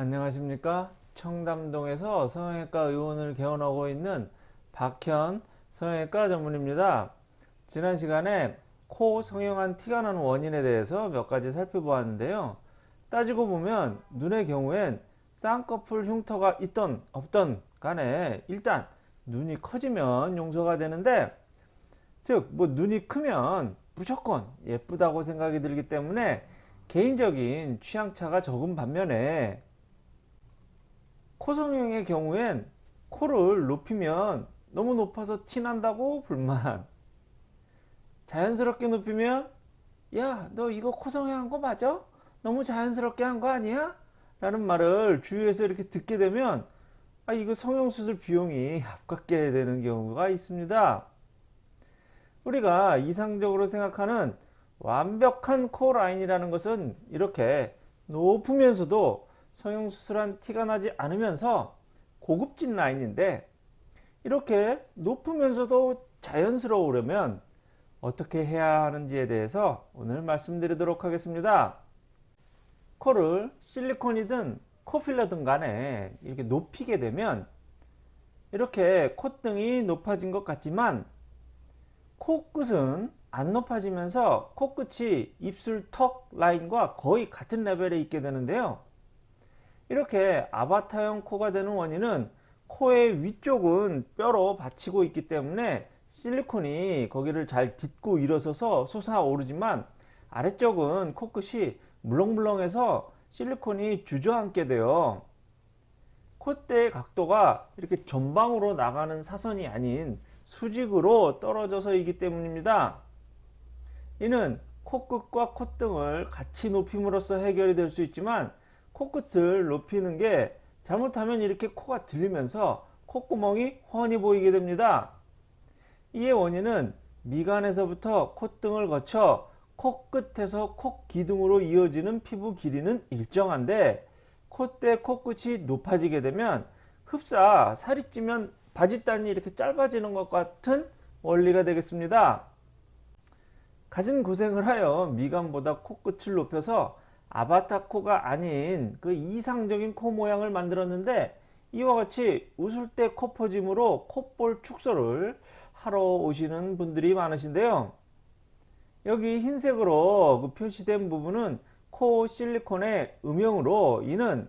안녕하십니까? 청담동에서 성형외과 의원을 개원하고 있는 박현 성형외과 전문입니다. 지난 시간에 코 성형한 티가 나는 원인에 대해서 몇 가지 살펴보았는데요. 따지고 보면 눈의 경우엔 쌍꺼풀 흉터가 있던 없던 간에 일단 눈이 커지면 용서가 되는데 즉 뭐 눈이 크면 무조건 예쁘다고 생각이 들기 때문에 개인적인 취향차가 적은 반면에 코성형의 경우엔 코를 높이면 너무 높아서 티난다고 불만 자연스럽게 높이면 야 너 이거 코성형 거 맞아? 너무 자연스럽게 한 거 아니야? 라는 말을 주위에서 이렇게 듣게 되면 아 이거 성형수술 비용이 아깝게 되는 경우가 있습니다 우리가 이상적으로 생각하는 완벽한 코 라인이라는 것은 이렇게 높으면서도 성형수술한 티가 나지 않으면서 고급진 라인인데 이렇게 높으면서도 자연스러우려면 어떻게 해야 하는지에 대해서 오늘 말씀드리도록 하겠습니다. 코를 실리콘이든 코필러든 간에 이렇게 높이게 되면 이렇게 콧등이 높아진 것 같지만 코끝은 안 높아지면서 코끝이 입술 턱 라인과 거의 같은 레벨에 있게 되는데요. 이렇게 아바타형 코가 되는 원인은 코의 위쪽은 뼈로 받치고 있기 때문에 실리콘이 거기를 잘 딛고 일어서서 솟아오르지만 아래쪽은 코끝이 물렁물렁해서 실리콘이 주저앉게 돼요. 콧대의 각도가 이렇게 전방으로 나가는 사선이 아닌 수직으로 떨어져서이기 때문입니다. 이는 코끝과 콧등을 같이 높임으로써 해결이 될 수 있지만 코끝을 높이는 게 잘못하면 이렇게 코가 들리면서 콧구멍이 훤히 보이게 됩니다. 이의 원인은 미간에서부터 콧등을 거쳐 코끝에서 콧기둥으로 이어지는 피부 길이는 일정한데 콧대 코끝이 높아지게 되면 흡사 살이 찌면 바짓단이 이렇게 짧아지는 것 같은 원리가 되겠습니다. 가진 고생을 하여 미간보다 코끝을 높여서 아바타 코가 아닌 그 이상적인 코 모양을 만들었는데 이와 같이 웃을 때 코 퍼짐으로 콧볼 축소를 하러 오시는 분들이 많으신데요. 여기 흰색으로 그 표시된 부분은 코 실리콘의 음영으로 이는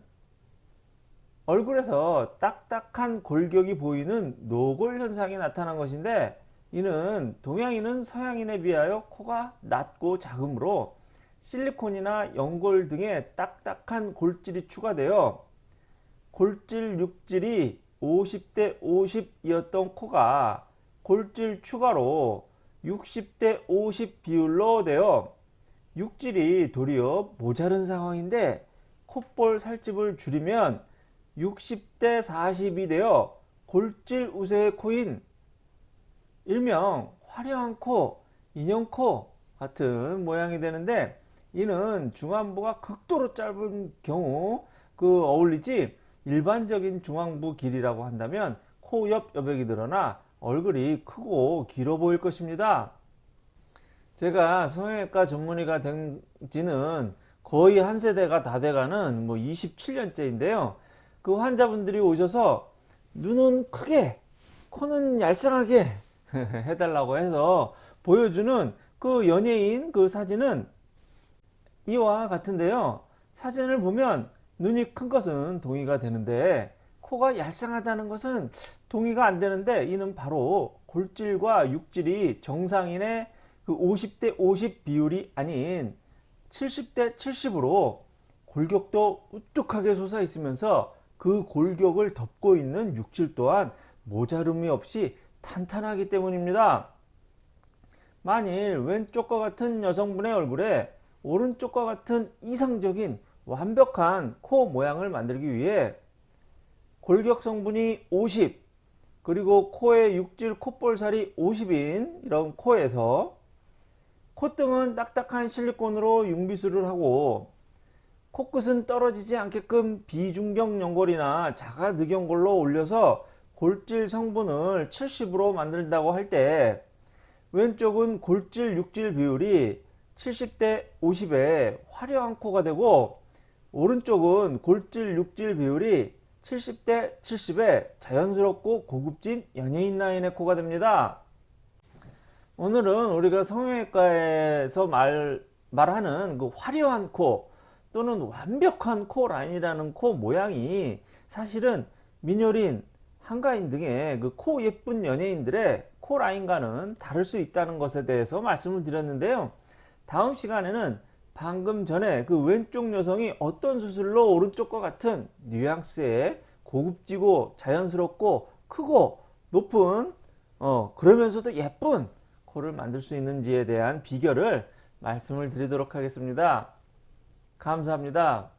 얼굴에서 딱딱한 골격이 보이는 노골 현상이 나타난 것인데 이는 동양인은 서양인에 비하여 코가 낮고 작으므로 실리콘이나 연골 등의 딱딱한 골질이 추가되어 골질 육질이 50대 50이었던 코가 골질 추가로 60대 50 비율로 되어 육질이 도리어 모자른 상황인데 콧볼 살집을 줄이면 60대 40이 되어 골질 우세의 코인 일명 화려한 코, 인형코 같은 모양이 되는데 이는 중안부가 극도로 짧은 경우 그 어울리지 일반적인 중앙부 길이라고 한다면 코 옆 여백이 드러나 얼굴이 크고 길어 보일 것입니다. 제가 성형외과 전문의가 된 지는 거의 한 세대가 다 돼가는 뭐 27년째인데요. 그 환자분들이 오셔서 눈은 크게 코는 얄쌍하게 해달라고 해서 보여주는 그 연예인 그 사진은 이와 같은데요 사진을 보면 눈이 큰 것은 동의가 되는데 코가 얄쌍하다는 것은 동의가 안 되는데 이는 바로 골질과 육질이 정상인의 그 50대 50 비율이 아닌 70대 70으로 골격도 우뚝하게 솟아 있으면서 그 골격을 덮고 있는 육질 또한 모자름이 없이 탄탄하기 때문입니다. 만일 왼쪽과 같은 여성분의 얼굴에 오른쪽과 같은 이상적인 완벽한 코 모양을 만들기 위해 골격 성분이 50 그리고 코의 육질 콧볼살이 50인 이런 코에서 콧등은 딱딱한 실리콘으로 융비수를 하고 코끝은 떨어지지 않게끔 비중경 연골이나 자가 늑연골로 올려서 골질 성분을 70으로 만든다고 할 때 왼쪽은 골질 육질 비율이 70대 50에 화려한 코가 되고 오른쪽은 골질 육질 비율이 70대 70의 자연스럽고 고급진 연예인 라인의 코가 됩니다. 오늘은 우리가 성형외과에서 말, 말하는 그 화려한 코 또는 완벽한 코 라인이라는 코 모양이 사실은 민효린, 한가인 등의 그 코 예쁜 연예인들의 코 라인과는 다를 수 있다는 것에 대해서 말씀을 드렸는데요. 다음 시간에는 방금 전에 그 왼쪽 여성이 어떤 수술로 오른쪽과 같은 뉘앙스의 고급지고 자연스럽고 크고 높은 어 그러면서도 예쁜 코를 만들 수 있는지에 대한 비결을 말씀을 드리도록 하겠습니다. 감사합니다.